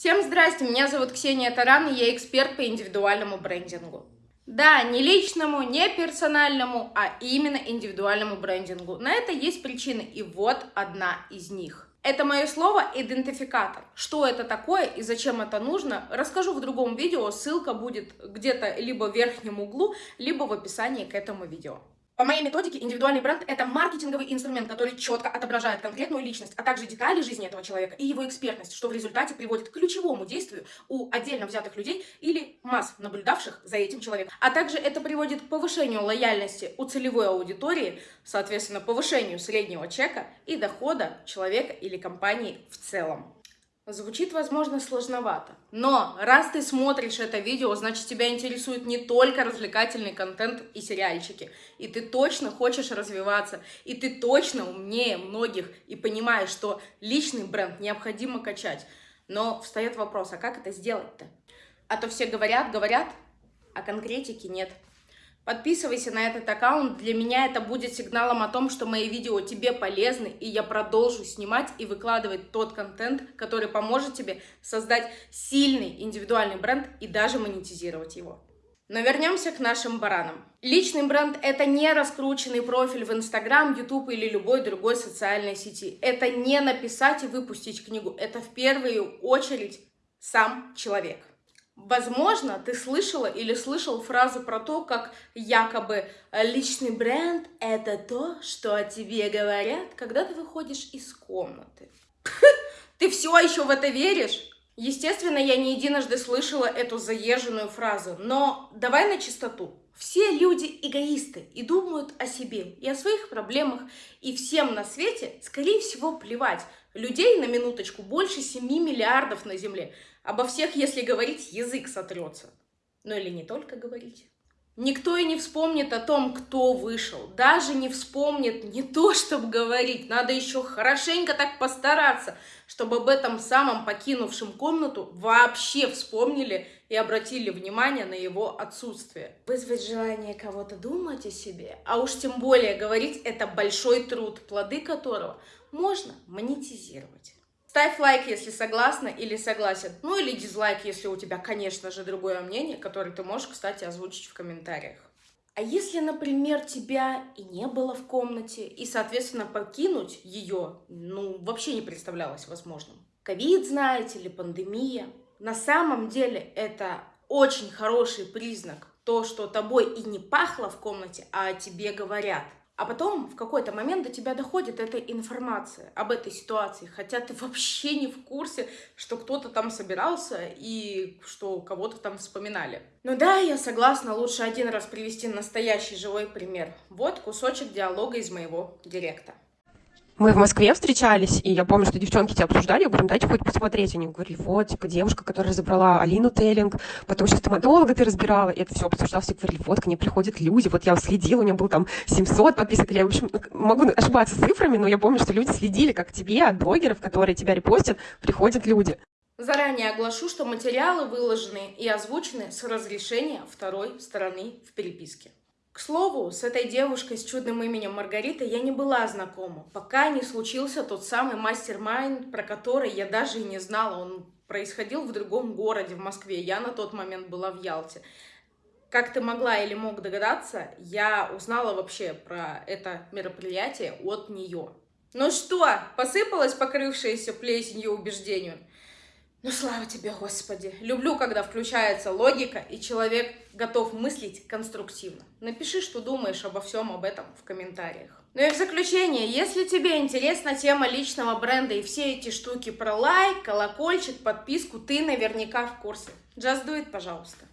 Всем здрасте, меня зовут Ксения Таран, и я эксперт по индивидуальному брендингу. Да, не личному, не персональному, а именно индивидуальному брендингу. На это есть причины, и вот одна из них. Это мое слово идентификатор. Что это такое и зачем это нужно, расскажу в другом видео. Ссылка будет где-то либо в верхнем углу, либо в описании к этому видео. По моей методике, индивидуальный бренд — это маркетинговый инструмент, который четко отображает конкретную личность, а также детали жизни этого человека и его экспертность, что в результате приводит к ключевому действию у отдельно взятых людей или масс, наблюдавших за этим человеком. А также это приводит к повышению лояльности у целевой аудитории, соответственно, повышению среднего чека и дохода человека или компании в целом. Звучит, возможно, сложновато. Но раз ты смотришь это видео, значит тебя интересует не только развлекательный контент и сериальчики. И ты точно хочешь развиваться. И ты точно умнее многих. И понимаешь, что личный бренд необходимо качать. Но встает вопрос, а как это сделать-то? А то все говорят, говорят, а конкретики нет. Подписывайся на этот аккаунт, для меня это будет сигналом о том, что мои видео тебе полезны, и я продолжу снимать и выкладывать тот контент, который поможет тебе создать сильный индивидуальный бренд и даже монетизировать его. Но вернемся к нашим баранам. Личный бренд — это не раскрученный профиль в Инстаграм, Ютуб или любой другой социальной сети. Это не написать и выпустить книгу. Это в первую очередь сам человек. Возможно, ты слышала или слышал фразу про то, как якобы личный бренд — это то, что о тебе говорят, когда ты выходишь из комнаты. Ты все еще в это веришь? Естественно, я не единожды слышала эту заезженную фразу, но давай на чистоту. Все люди эгоисты и думают о себе и о своих проблемах, и всем на свете, скорее всего, плевать. Людей на минуточку больше 7 миллиардов на Земле. Обо всех, если говорить, язык сотрется. Ну или не только говорить. Никто и не вспомнит о том, кто вышел. Даже не вспомнит не то, чтобы говорить. Надо еще хорошенько так постараться, чтобы об этом самом покинувшем комнату вообще вспомнили и обратили внимание на его отсутствие. Вызвать желание кого-то думать о себе, а уж тем более говорить, это большой труд, плоды которого можно монетизировать. Ставь лайк, если согласна или согласен. Ну или дизлайк, если у тебя, конечно же, другое мнение, которое ты можешь, кстати, озвучить в комментариях. А если, например, тебя и не было в комнате, и, соответственно, покинуть ее, ну, вообще не представлялось возможным. Ковид, знаете, или пандемия. На самом деле это очень хороший признак, то, что тобой и не пахло в комнате, а тебе говорят. А потом в какой-то момент до тебя доходит эта информация об этой ситуации, хотя ты вообще не в курсе, что кто-то там собирался и что кого-то там вспоминали. Ну да, я согласна, лучше один раз привести настоящий живой пример. Вот кусочек диалога из моего директа мы в Москве встречались, и я помню, что девчонки тебя обсуждали, я говорю, дайте хоть посмотреть. Они говорили, вот, типа, девушка, которая забрала Алину Теллинг, потом еще стоматолога ты разбирала, и это все обсуждал, все говорили, вот, к ней приходят люди, вот я следила, у меня был там 700 подписок, я, в общем, могу ошибаться цифрами, но я помню, что люди следили, как тебе, от блогеров, которые тебя репостят, приходят люди. Заранее оглашу, что материалы выложены и озвучены с разрешения второй стороны в переписке. К слову, с этой девушкой с чудным именем Маргарита я не была знакома, пока не случился тот самый мастер-майнд, про который я даже и не знала. Он происходил в другом городе, в Москве. Я на тот момент была в Ялте. Как ты могла или мог догадаться, я узнала вообще про это мероприятие от нее. Ну что, посыпалась покрывшаяся плесенью убеждению? Ну, слава тебе, Господи. Люблю, когда включается логика, и человек готов мыслить конструктивно. Напиши, что думаешь обо всем об этом в комментариях. Ну и в заключение, если тебе интересна тема личного бренда и все эти штуки про лайк, колокольчик, подписку, ты наверняка в курсе. Just do it, пожалуйста.